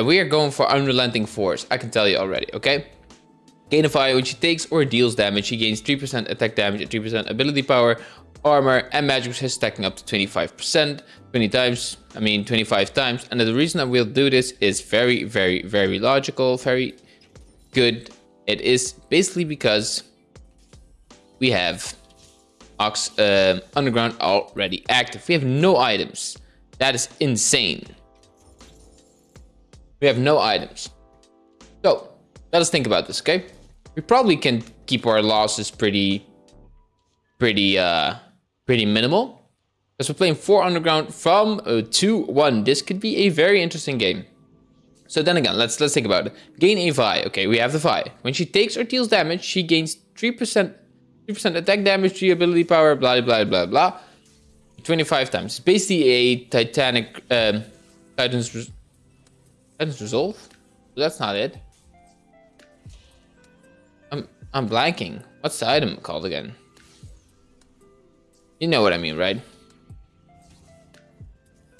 And we are going for Unrelenting Force. I can tell you already, okay? Gainify, when she takes or deals damage, she gains 3% attack damage and 3% ability power, armor, and magic resist stacking up to 25%, 20 times, I mean 25 times. And the reason that we'll do this is very, very, very logical, very good. It is basically because we have Ox uh, Underground already active. We have no items. That is insane. We have no items. So, let us think about this, okay? We probably can keep our losses pretty, pretty, uh, pretty minimal. Because we're playing 4 Underground from uh, 2-1. This could be a very interesting game. So then again, let's let's think about it. Gain a Vi. Okay, we have the Vi. When she takes or deals damage, she gains 3% 3% attack damage, 3 ability power, blah blah blah blah. 25 times. It's basically a Titanic um, Titan's Titan's Resolve. That's not it. I'm I'm blanking. What's the item called again? You know what I mean, right?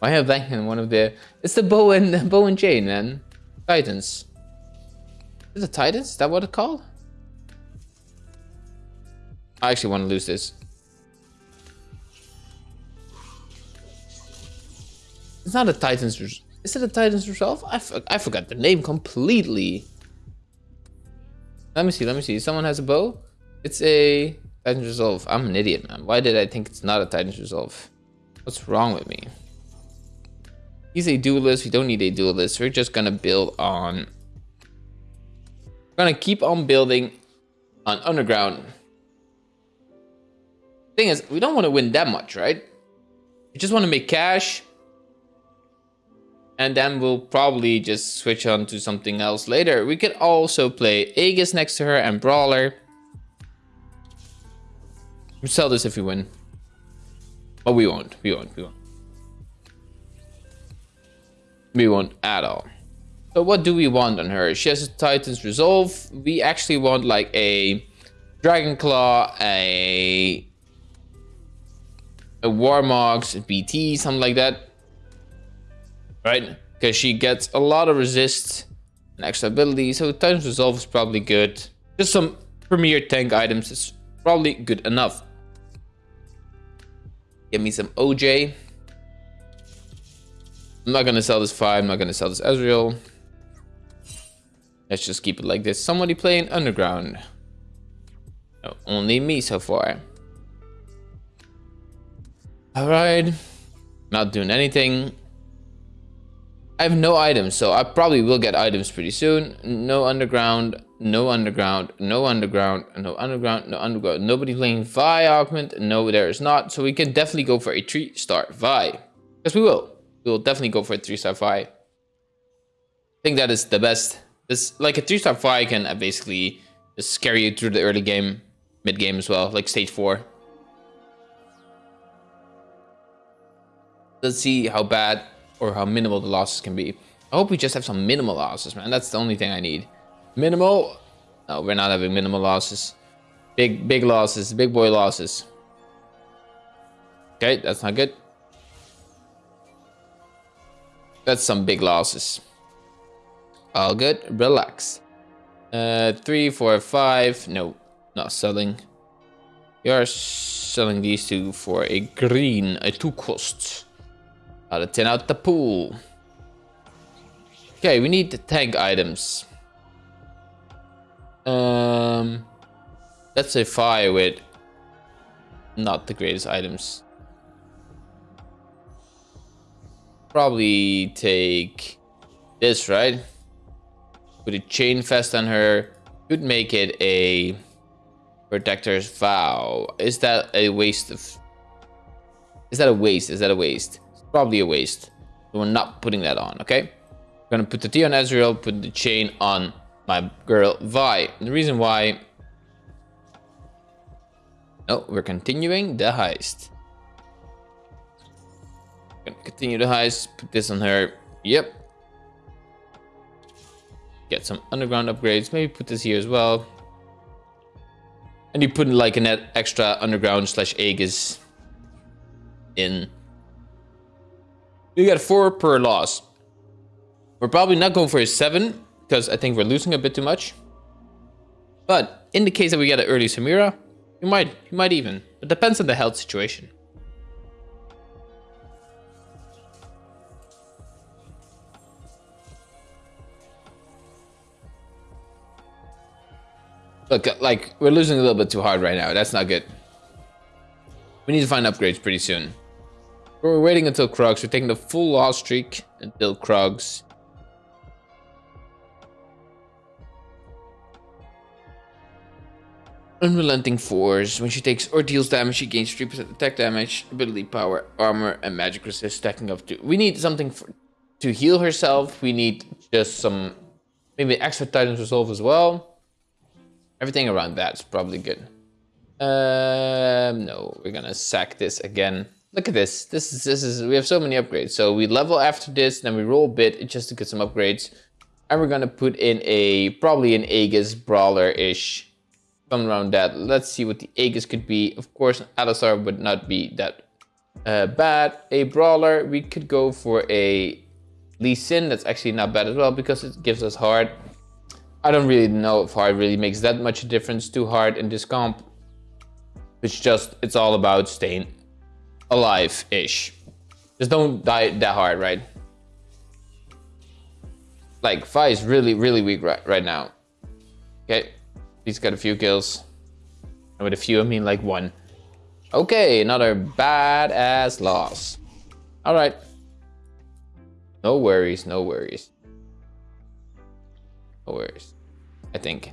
I have blanking one of the. It's the bow and bow and chain, man. Titans. Is it Titans? Is that what it's called? I actually want to lose this. It's not a Titans. Is it a Titans Resolve? I, I forgot the name completely. Let me see. Let me see. Someone has a bow. It's a Titans Resolve. I'm an idiot, man. Why did I think it's not a Titans Resolve? What's wrong with me? He's a duelist. We don't need a duelist. We're just gonna build on. We're gonna keep on building on underground. Thing is, we don't want to win that much, right? We just want to make cash. And then we'll probably just switch on to something else later. We could also play Aegis next to her and Brawler. We sell this if we win. But we won't. We won't. We won't. We won't at all. So what do we want on her? She has a Titan's Resolve. We actually want like a Dragon Claw, a a Warmogs, BT, something like that. Right? Because she gets a lot of resist and extra ability. So Titan's Resolve is probably good. Just some premier tank items is probably good enough. Give me some OJ. I'm not gonna sell this five. I'm not gonna sell this Ezreal. Let's just keep it like this. Somebody playing underground. No, only me so far. Alright. Not doing anything. I have no items, so I probably will get items pretty soon. No underground, no underground, no underground, no underground, no underground. Nobody playing Vi augment. No, there is not. So we can definitely go for a three star Vi. Because we will we'll definitely go for a three star Vi. I think that is the best. This like a three star Vi can uh, basically just carry you through the early game, mid game as well, like stage four. Let's see how bad or how minimal the losses can be. I hope we just have some minimal losses, man. That's the only thing I need. Minimal? No, we're not having minimal losses. Big, big losses, big boy losses. Okay, that's not good. That's some big losses. All good. Relax. Uh, three, four, five. No, not selling. You are selling these two for a green, a two costs. Out of 10 out the pool. Okay, we need the tank items. Um, let's say fire with not the greatest items. probably take this, right? Put a chain vest on her. Could make it a protector's vow. Is that a waste of... Is that a waste? Is that a waste? Probably a waste. So we're not putting that on, okay? I'm gonna put the T on Ezreal, put the chain on my girl Vi. The reason why... Oh, we're continuing the heist. Gonna continue the heist. Put this on her. Yep. Get some underground upgrades. Maybe put this here as well. And you put like an extra underground slash Aegis in. You get four per loss. We're probably not going for a 7 because I think we're losing a bit too much. But in the case that we get an early Samira, you might, you might even. It depends on the health situation. Look, like, we're losing a little bit too hard right now. That's not good. We need to find upgrades pretty soon. We're waiting until Krugs. We're taking the full loss streak until Krugs. Unrelenting Force. When she takes or deals damage, she gains 3% attack damage, ability power, armor, and magic resist stacking up to. We need something for, to heal herself. We need just some, maybe extra Titan's Resolve as well. Everything around that's probably good. Um, no, we're gonna sack this again. Look at this. This is this is we have so many upgrades. So we level after this, then we roll a bit just to get some upgrades. And we're gonna put in a probably an Aegis brawler-ish something around that. Let's see what the Aegis could be. Of course, Alistar would not be that uh, bad. A Brawler, we could go for a Lee Sin. That's actually not bad as well because it gives us hard. I don't really know if hard really makes that much difference to hard in this comp. It's just, it's all about staying alive-ish. Just don't die that hard, right? Like, Vi is really, really weak right, right now. Okay, He's got a few kills. And with a few, I mean like one. Okay, another badass loss. All right. No worries, no worries. No worries. I think.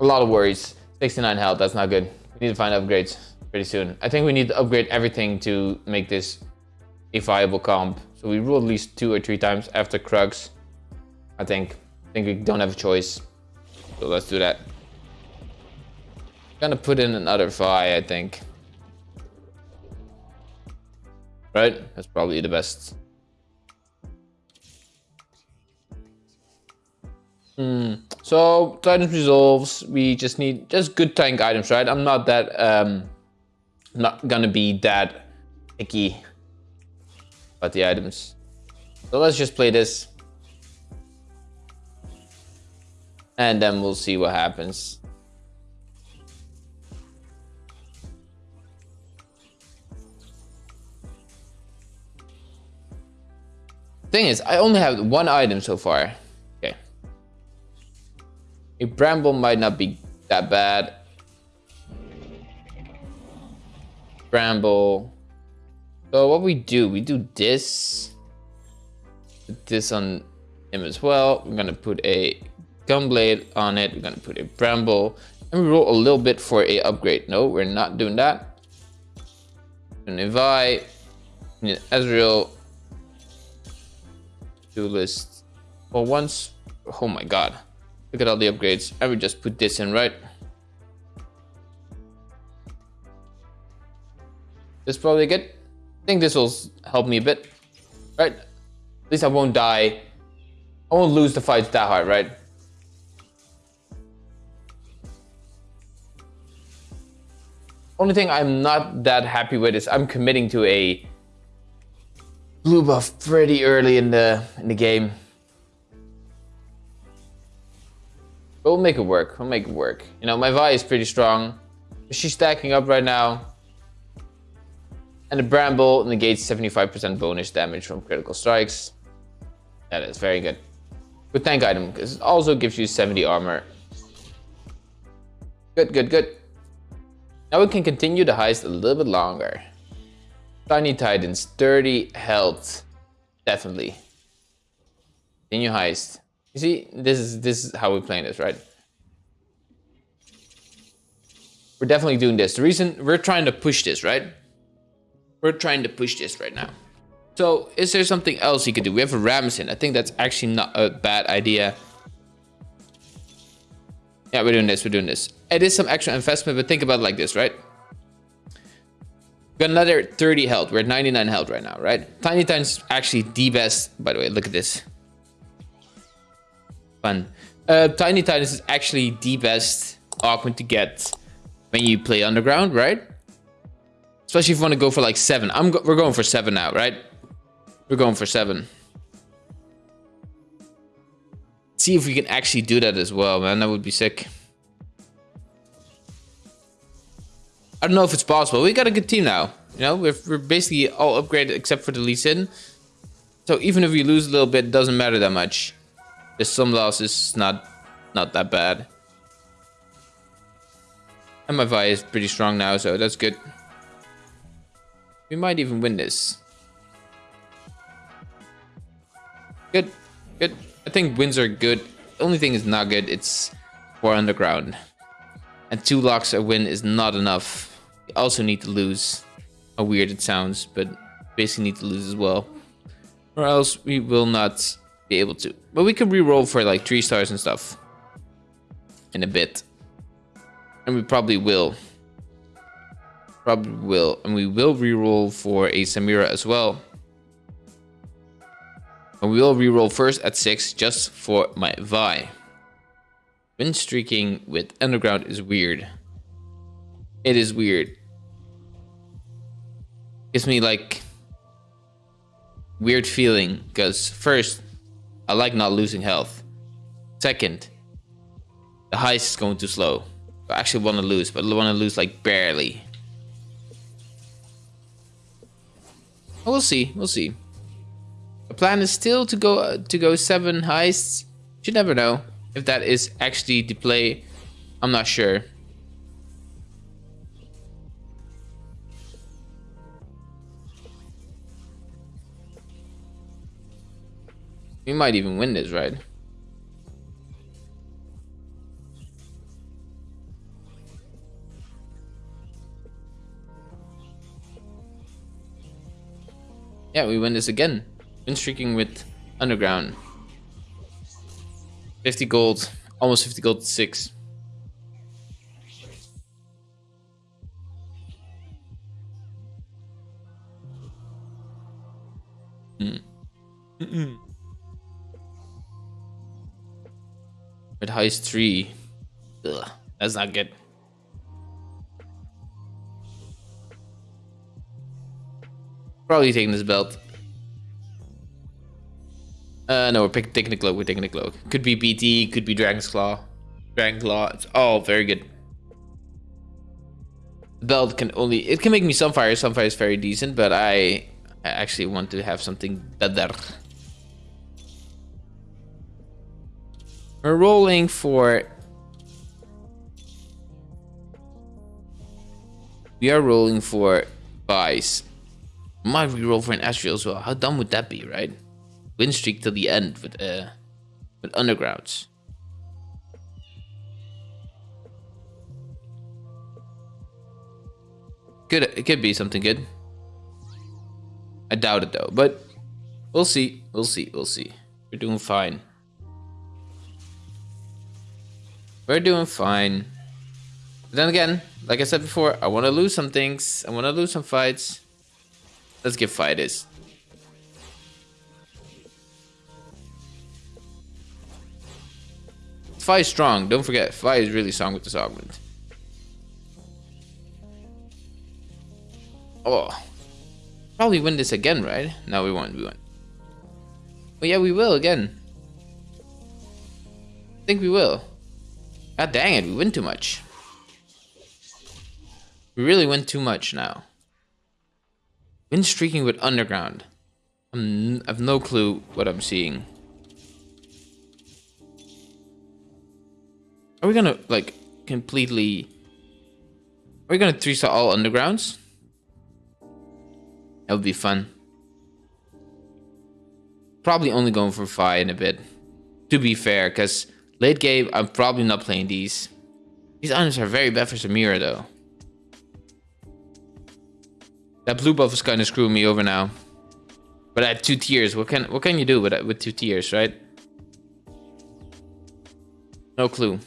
A lot of worries. 69 health, that's not good. We need to find upgrades pretty soon. I think we need to upgrade everything to make this a viable comp. So we rule at least two or three times after Krugs. I think. I think we don't have a choice. So let's do that. Gonna put in another Vi, I think. Right? That's probably the best. Hmm. So Titan's resolves. We just need just good tank items, right? I'm not that um not gonna be that icky about the items. So let's just play this. And then we'll see what happens. Thing is, I only have one item so far. Okay. A bramble might not be that bad. Bramble. So what we do, we do this. Put this on him as well. We're gonna put a gunblade on it. We're gonna put a bramble. And we roll a little bit for a upgrade. No, we're not doing that. An Evi, Ezreal, Duelist. Well, once, oh my god. Look at all the upgrades. I would just put this in, right? This is probably good. I think this will help me a bit, right? At least I won't die. I won't lose the fight that hard, right? Only thing I'm not that happy with is I'm committing to a blue buff pretty early in the in the game. But we'll make it work. We'll make it work. You know, my Vi is pretty strong. She's stacking up right now. And the Bramble negates 75% bonus damage from critical strikes. That is very good. Good tank item, because it also gives you 70 armor. Good, good, good. Now we can continue the heist a little bit longer. Tiny Titans, 30 health. Definitely. Continue heist. You see, this is this is how we're playing this, right? We're definitely doing this. The reason we're trying to push this, right? We're trying to push this right now. So is there something else you could do? We have a Ramson. I think that's actually not a bad idea. Yeah, we're doing this. We're doing this. It is some extra investment, but think about it like this, right? got another 30 health. We're at 99 health right now, right? Tiny Titan's actually the best. By the way, look at this. Fun. Uh, Tiny Titans is actually the best augment to get when you play Underground, right? Especially if you want to go for like 7. I'm go we're going for 7 now, right? We're going for 7. See if we can actually do that as well, man. That would be sick. I don't know if it's possible. We got a good team now. You know, we're, we're basically all upgraded except for the Lee Sin. So even if we lose a little bit, it doesn't matter that much. There's some losses, not not that bad. And my Vi is pretty strong now, so that's good. We might even win this. Good, good. I think wins are good. The only thing is not good, it's for underground. And two locks a win is not enough. We also need to lose. How weird it sounds, but basically need to lose as well. Or else we will not be able to. But we can re-roll for like three stars and stuff. In a bit. And we probably will. Probably will. And we will re-roll for a Samira as well. And we will re-roll first at 6 just for my Vi. Win streaking with Underground is weird. It is weird. Gives me like weird feeling because first I like not losing health. Second, the heist is going too slow. I actually want to lose, but I want to lose like barely. We'll see. We'll see. The plan is still to go uh, to go seven heists. You never know if that is actually the play. I'm not sure. We might even win this, right? Yeah, we win this again. Win streaking with Underground. 50 gold. Almost 50 gold 6. Hmm. Mm -mm. With heist 3. Ugh, that's not good. Probably taking this belt. Uh, no, we're picking, taking the cloak. We're taking the cloak. Could be BT, could be Dragon's Claw. Dragon Claw. It's all very good. The belt can only... It can make me Sunfire. Sunfire is very decent, but I, I actually want to have something better. We're rolling for... We are rolling for Vice. Might reroll for an Astral as well. How dumb would that be, right? Win streak till the end with uh with undergrounds. Could it could be something good. I doubt it though, but we'll see. We'll see. We'll see. We're doing fine. We're doing fine. But then again, like I said before, I want to lose some things. I want to lose some fights. Let's get fighters. Vi is strong. Don't forget, Vi is really strong with this augment. Oh. Probably win this again, right? No, we won't. We won't. Oh, yeah, we will again. I think we will. God dang it, we win too much. We really win too much now. Win streaking with underground. I'm, I have no clue what I'm seeing. Are we gonna like completely? Are we gonna three star all undergrounds? That would be fun. Probably only going for five in a bit. To be fair, because late game I'm probably not playing these. These items are very bad for Samira though. That blue buff is kind of screwing me over now. But I at two tears, what can what can you do with with two tears, right? No clue.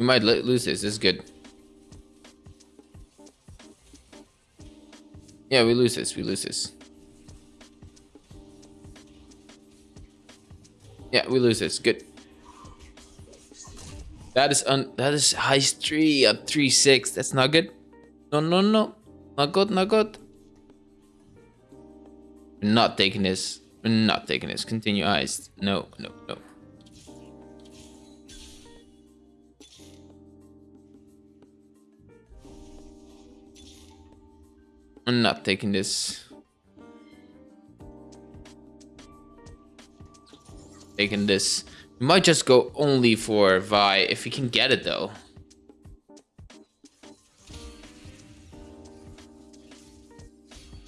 We might lose this. This is good. Yeah, we lose this. We lose this. Yeah, we lose this. Good. That is un that is heist three at three six. That's not good. No no no. Not good, not good. We're not taking this. We're not taking this. Continue heist. No, no, no. I'm not taking this. Taking this. We might just go only for Vi if we can get it though.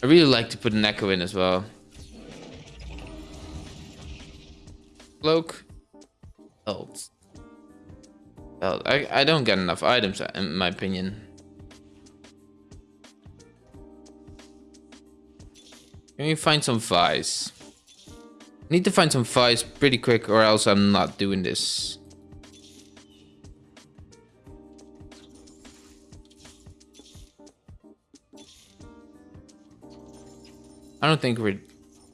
I really like to put an echo in as well. Cloak. Belt. Belt. I, I don't get enough items in my opinion. Can we find some Vi's? Need to find some Vi's pretty quick or else I'm not doing this. I don't think we're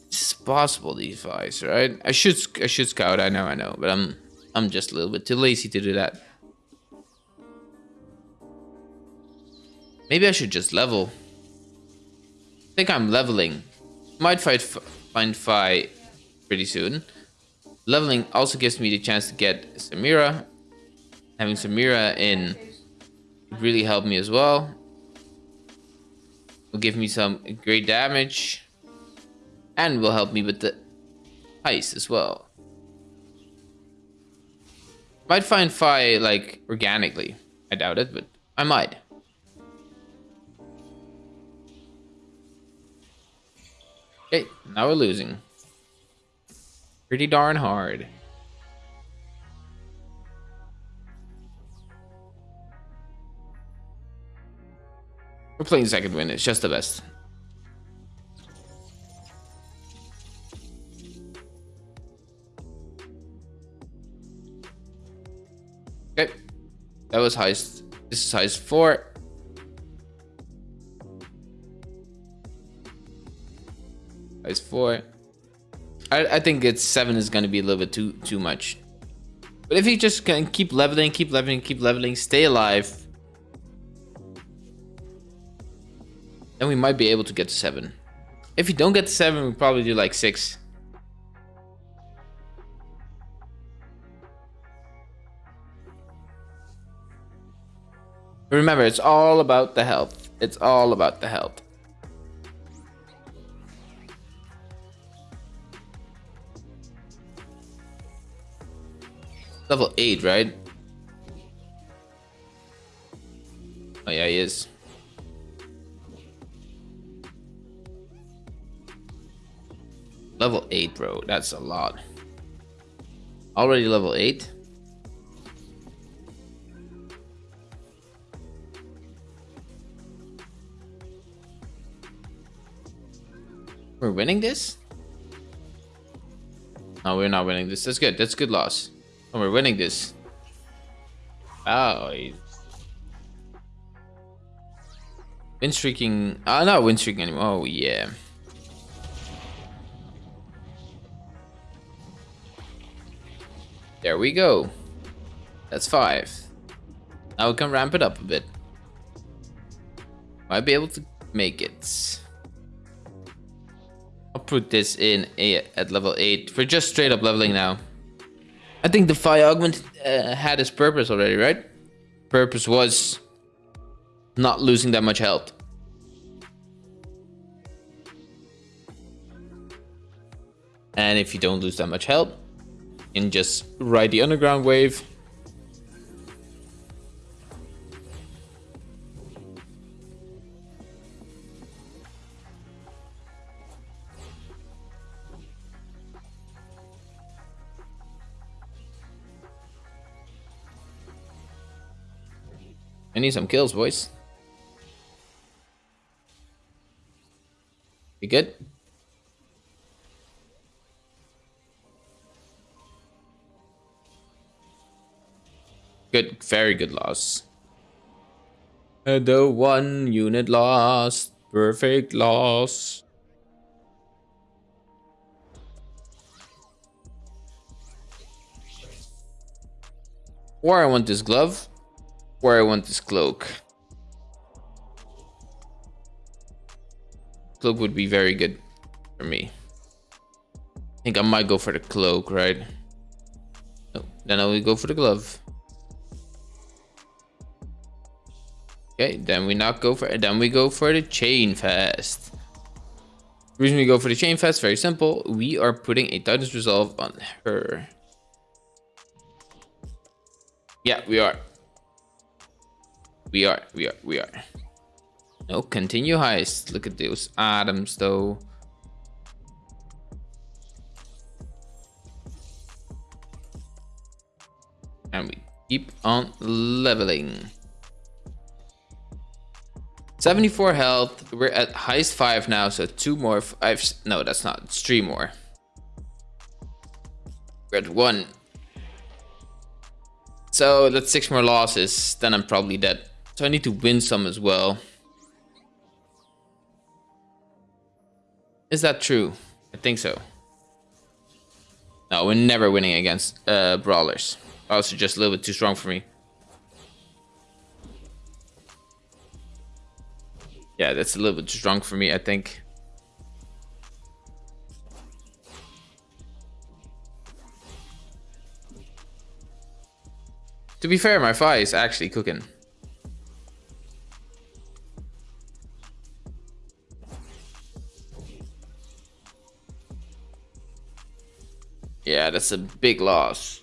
it's possible these Vi's, right? I should I should scout, I know, I know, but I'm I'm just a little bit too lazy to do that. Maybe I should just level. I think I'm leveling. Might fight find Vi pretty soon. Leveling also gives me the chance to get Samira. Having Samira in really help me as well. Will give me some great damage. And will help me with the heist as well. Might find Vi like organically. I doubt it, but I might. Okay, now we're losing. Pretty darn hard. We're playing second win, it's just the best. Okay, that was heist. This is heist four. Is four. I, I think it's seven is gonna be a little bit too too much. But if you just can keep leveling, keep leveling, keep leveling, stay alive, then we might be able to get to seven. If you don't get to seven, we probably do like six. Remember, it's all about the health. It's all about the health. Level 8, right? Oh yeah, he is. Level 8, bro. That's a lot. Already level 8? We're winning this? No, we're not winning this. That's good. That's good loss. Oh, we're winning this. Oh, win streaking. Uh, not win streaking anymore. Oh yeah. There we go. That's five. Now we can ramp it up a bit. Might be able to make it. I'll put this in at level 8. We're just straight up leveling now. I think the fire augment uh, had its purpose already, right? Purpose was not losing that much health. And if you don't lose that much health, you can just ride the underground wave need some kills, boys. You good? Good, very good loss. The one unit lost. Perfect loss. Or I want this glove. Or I want this cloak. Cloak would be very good for me. I think I might go for the cloak, right? No, then I will go for the glove. Okay, then we not go for then we go for the chain vest. The reason we go for the chain vest, very simple. We are putting a Titan's Resolve on her. Yeah, we are. We are, we are, we are. No, continue heist. Look at those items though. And we keep on leveling. 74 health. We're at heist 5 now, so 2 more. Five, no, that's not. It's 3 more. We're at 1. So that's 6 more losses. Then I'm probably dead. So I need to win some as well. Is that true? I think so. No, we're never winning against uh, brawlers. Also just a little bit too strong for me. Yeah, that's a little bit too strong for me, I think. To be fair, my fire is actually cooking. Yeah, that's a big loss.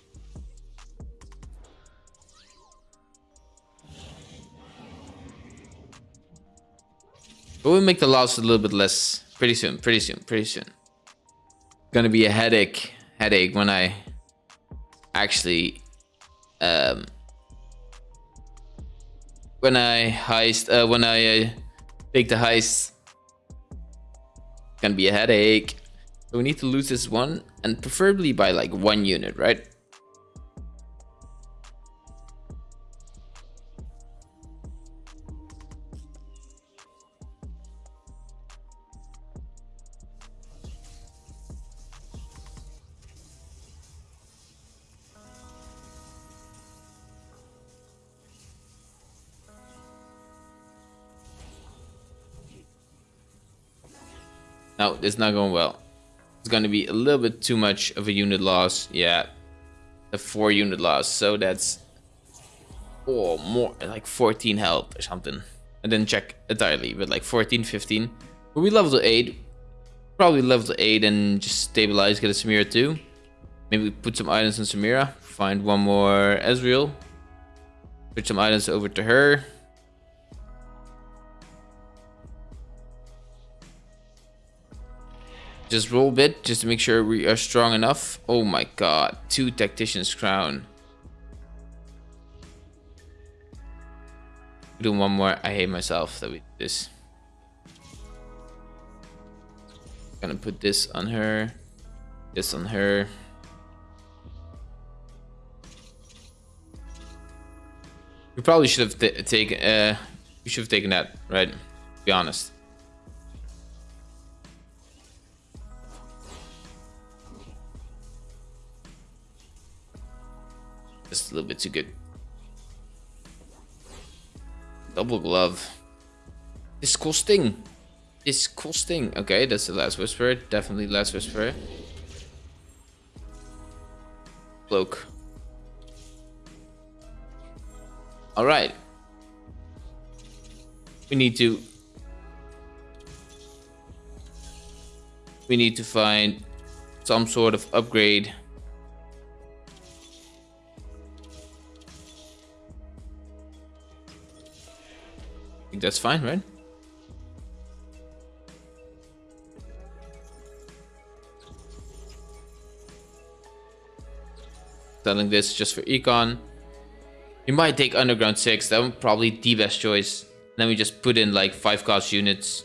But we'll make the loss a little bit less pretty soon, pretty soon, pretty soon. Gonna be a headache, headache when I actually, um, when I heist, uh, when I uh, take the heist. Gonna be a headache. So we need to lose this one and preferably by like one unit, right? No, it's not going well. It's going to be a little bit too much of a unit loss. Yeah, a four unit loss. So that's oh more like 14 health or something. And then check entirely, but like 14, 15. But we level to 8. Probably level to 8 and just stabilize, get a Samira too. Maybe put some items on Samira. Find one more Ezreal. Put some items over to her. Just roll bit, just to make sure we are strong enough. Oh my god, two Tactician's Crown. Do one more. I hate myself that we did this. Gonna put this on her. This on her. We probably should have taken. Uh, we should have taken that, right? Be honest. Just a little bit too good. Double glove. Disgusting. Disgusting. Okay, that's the last whisper. Definitely last whisper. Cloak. Alright. We need to... We need to find some sort of upgrade think that's fine, right? Selling this just for econ. We might take underground 6, that would probably the best choice. Then we just put in like 5 cost units.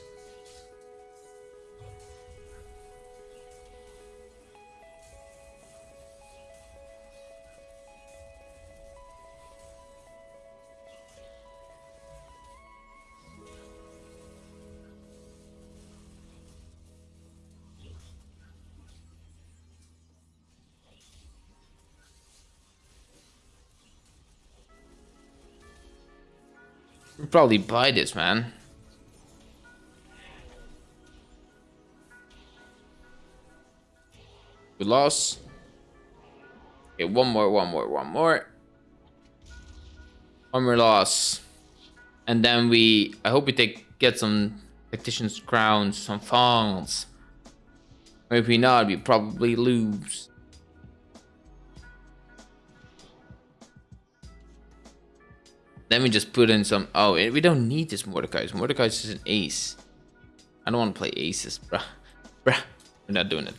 We'll probably buy this, man. We lost. Okay, one more, one more, one more. One more loss. And then we, I hope we take, get some tactician's crowns, some fonds. Or if we not, we probably lose. Then we just put in some, oh, eh, we don't need this Mordecai. Mordecai is an ace. I don't want to play aces, bruh. Bruh, we're not doing it.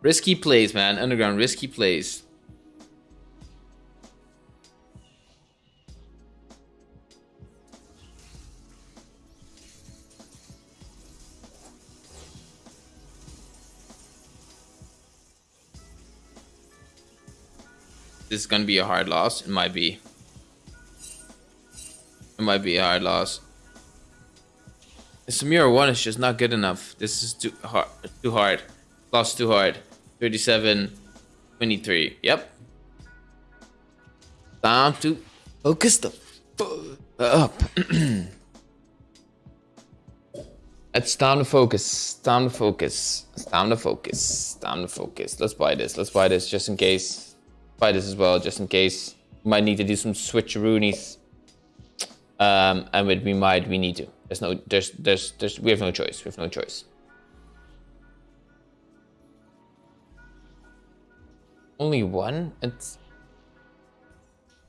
Risky plays, man. Underground, risky plays. This is gonna be a hard loss. It might be. It might be a hard loss. The Samira 1 is just not good enough. This is too hard. Too hard. Lost too hard. 37, 23. Yep. Time to focus the up. it's time to focus. Time to focus. Time to focus. Time to focus. Let's buy this. Let's buy this just in case. This as well, just in case. Might need to do some switcheroonies. Um, and with we might, we need to. There's no, there's, there's, there's, we have no choice. We have no choice. Only one? It's...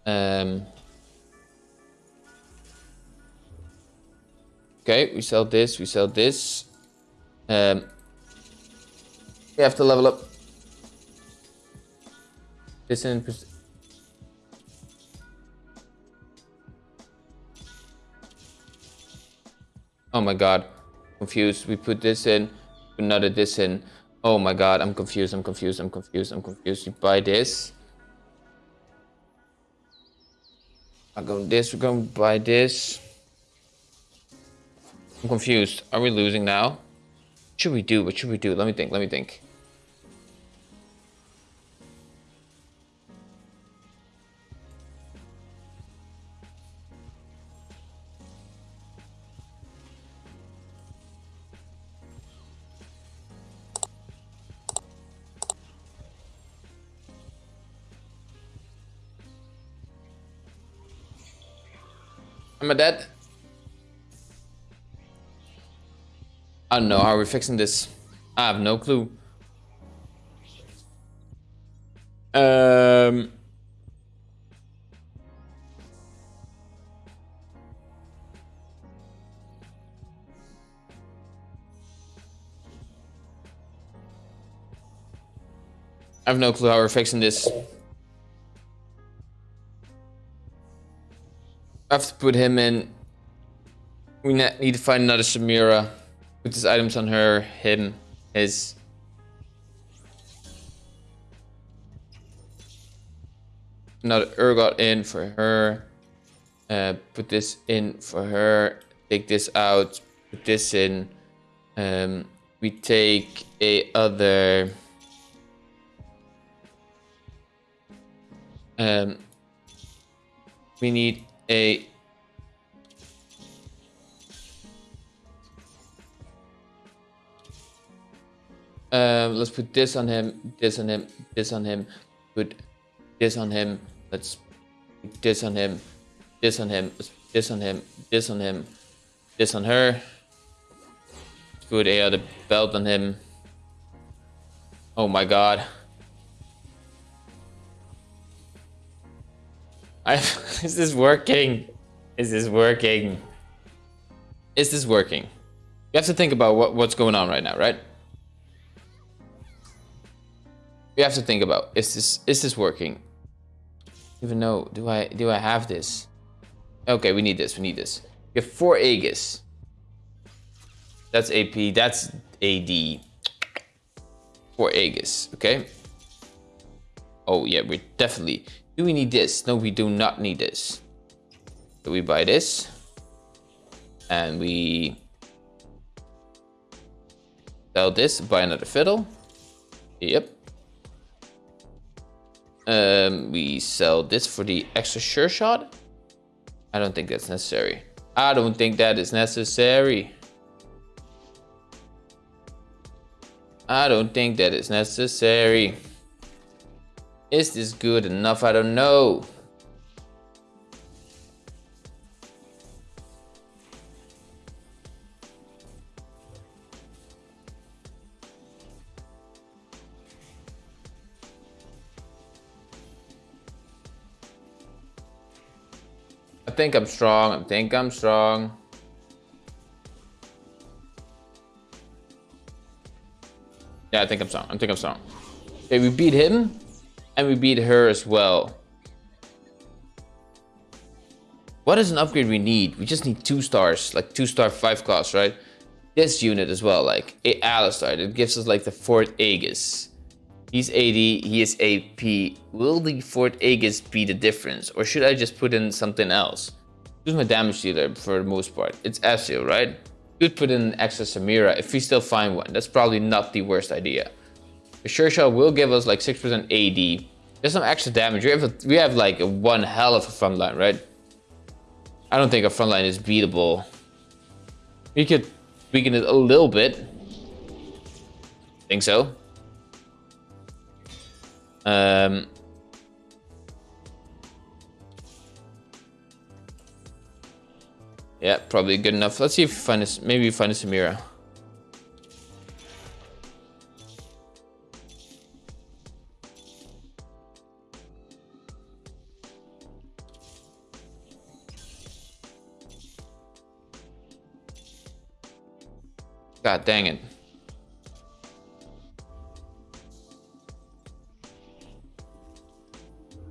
Um... Okay, we sell this, we sell this. Um, we have to level up. In... Oh my god. Confused. We put this in, another this in. Oh my god, I'm confused, I'm confused, I'm confused, I'm confused. You buy this. I go this, we're going to buy this. I'm confused. Are we losing now? What should we do? What should we do? Let me think, let me think. Am I dead? I don't know how we're fixing this. I have no clue. Um... I have no clue how we're fixing this. Have to put him in. We need to find another Samira. Put his items on her, him, his. Another Urgot in for her. Uh, put this in for her. Take this out. Put this in. Um, we take a other. Um, we need a um, let's put this on him, this on him, this on him, put this on him, let's put this on him, this on him, this on him, this on him, this on her, let's put a other belt on him. Oh my god. I is this working? Is this working? Is this working? You have to think about what, what's going on right now, right? You have to think about is this is this working? Even though do I do I have this? Okay, we need this. We need this. We have four Aegis. That's AP. That's AD. Four Aegis. Okay. Oh yeah, we're definitely do we need this? No, we do not need this. So we buy this. And we sell this, buy another fiddle. Yep. Um, we sell this for the extra sure shot. I don't think that's necessary. I don't think that is necessary. I don't think that is necessary. Is this good enough? I don't know. I think I'm strong. I think I'm strong. Yeah, I think I'm strong. I think I'm strong. Okay, we beat him. And we beat her as well. What is an upgrade we need? We just need two stars, like two star five class, right? This unit as well, like a Alistar, it gives us like the Fort Aegis. He's AD, he is AP. Will the Fort Aegis be the difference? Or should I just put in something else? Use my damage dealer for the most part. It's Ezreal, right? Could put in an extra Samira if we still find one. That's probably not the worst idea. The Sure Shot will give us like 6% AD. There's some extra damage. We have, a, we have like one hell of a front line, right? I don't think our front line is beatable. We could weaken it a little bit. Think so. Um, yeah, probably good enough. Let's see if we find this. Maybe we find a Samira. God dang it.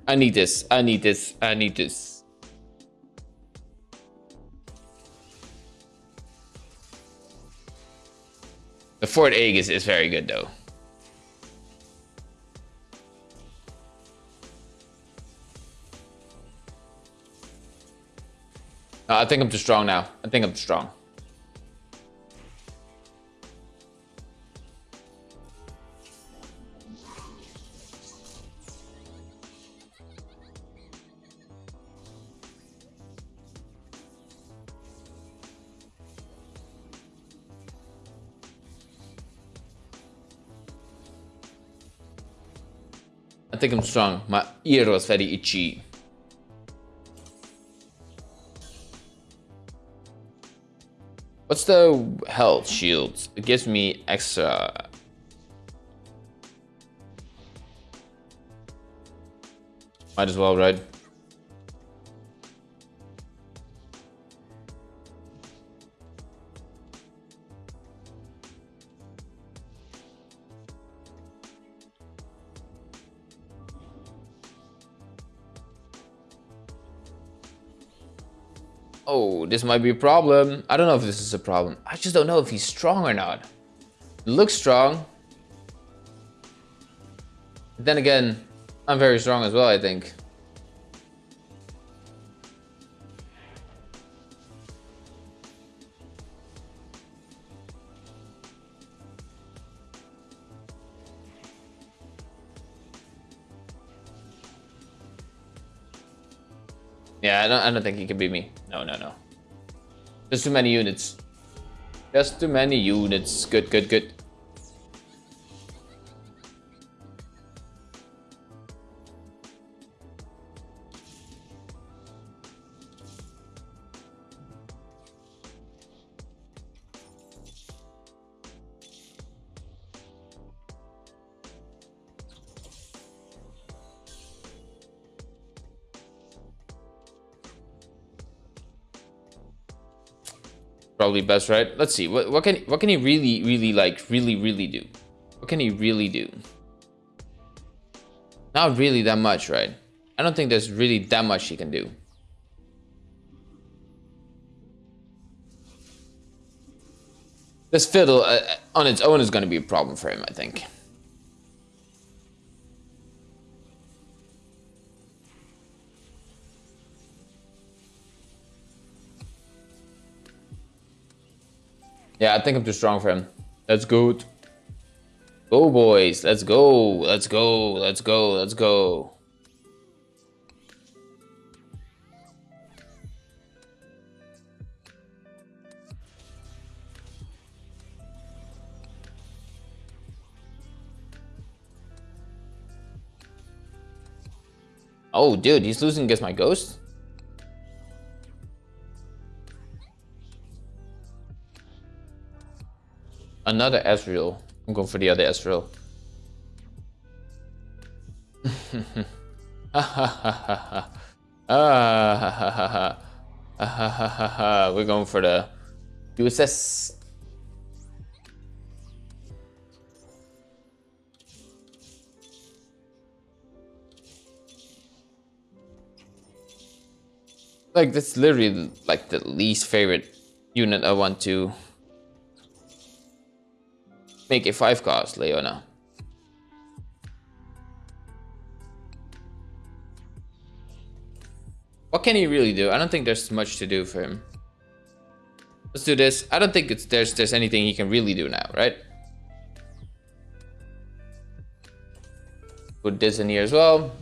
I need this. I need this. I need this. The Fort Aegis is very good though. I think I'm too strong now. I think I'm too strong. Think I'm strong. My ear was very itchy. What's the health shields? It gives me extra. Might as well, right? This might be a problem. I don't know if this is a problem. I just don't know if he's strong or not. looks strong. Then again, I'm very strong as well, I think. Yeah, I don't, I don't think he can beat me. No, no, no. Just too many units. Just too many units. Good, good, good. Probably best, right? Let's see. What what can what can he really really like really really do? What can he really do? Not really that much, right? I don't think there's really that much he can do. This fiddle uh, on its own is going to be a problem for him, I think. Yeah, I think I'm too strong for him. That's good. Go, boys. Let's go. Let's go. Let's go. Let's go. Oh, dude, he's losing against my ghost? Another Ezreal. I'm going for the other Ezreal. We're going for the USS. Like, that's literally like the least favorite unit I want to make a 5 cost, Leona. What can he really do? I don't think there's much to do for him. Let's do this. I don't think it's there's there's anything he can really do now, right? Put this in here as well.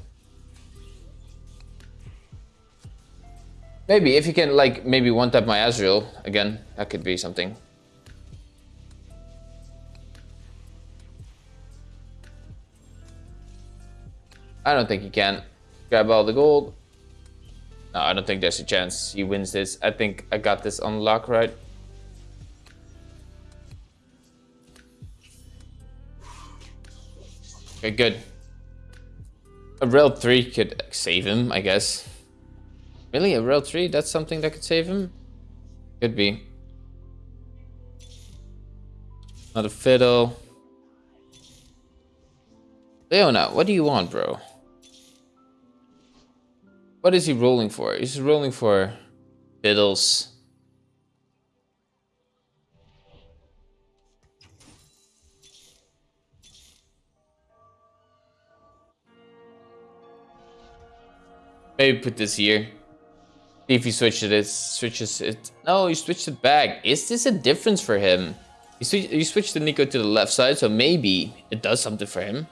Maybe if you can like maybe one tap my Ezreal again, that could be something. I don't think he can. Grab all the gold. No, I don't think there's a chance he wins this. I think I got this on lock, right? Okay, good. A rail 3 could save him, I guess. Really? A rail 3? That's something that could save him? Could be. Not a fiddle. Leona, what do you want, bro? What is he rolling for? He's rolling for fiddles. Maybe put this here. See if he switches it. Switches it. No, he switched it back. Is this a difference for him? He, switch, he switched the Neeko to the left side, so maybe it does something for him.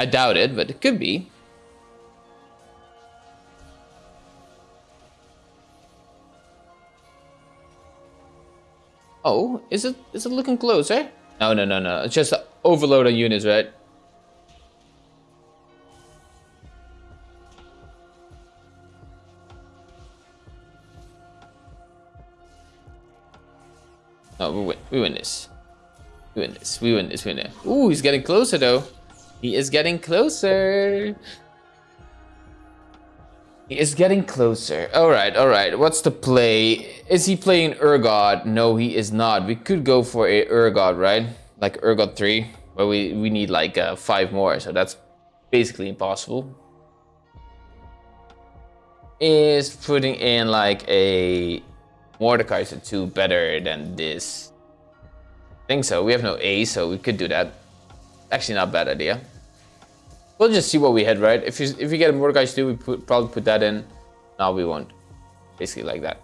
I doubt it, but it could be. Oh, is it is it looking closer? Eh? No, no, no, no. It's just overload on units, right? No, we win. We win this. We win this. We win this. We win it. Ooh, he's getting closer though. He is getting closer. He is getting closer. All right, all right. What's the play? Is he playing Urgot? No, he is not. We could go for a Urgot, right? Like Urgot 3, but we, we need like uh, 5 more, so that's basically impossible. Is putting in like a Mordekaiser 2 better than this? I think so. We have no A, so we could do that. Actually, not bad idea. We'll just see what we hit, right? If you if you get a Mordekaiser 2, we put, probably put that in. No, we won't. Basically like that.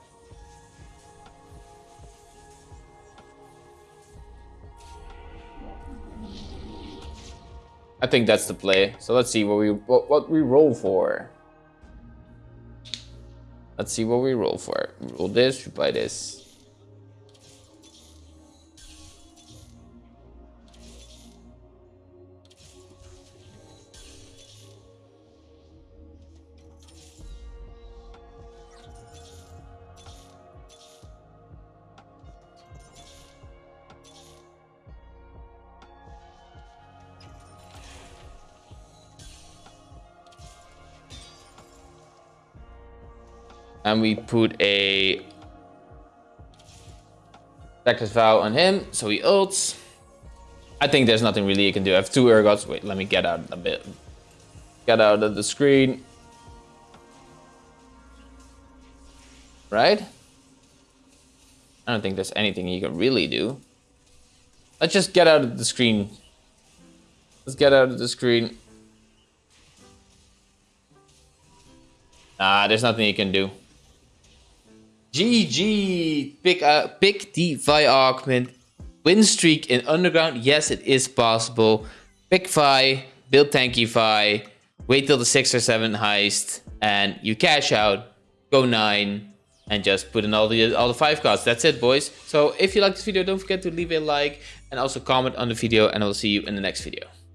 I think that's the play. So let's see what we what, what we roll for. Let's see what we roll for. We roll this, we buy this. And we put a Reckless Vow on him, so he ults. I think there's nothing really you can do. I have two Urgots. Wait, let me get out a bit. Get out of the screen. Right? I don't think there's anything you can really do. Let's just get out of the screen. Let's get out of the screen. Ah, there's nothing you can do. GG! Pick, uh, pick the Vi augment. Win streak in Underground. Yes, it is possible. Pick Vi, build tanky Vi, wait till the 6 or 7 heist, and you cash out, go 9, and just put in all the all the 5 cards. That's it, boys. So if you like this video, don't forget to leave a like and also comment on the video, and I will see you in the next video.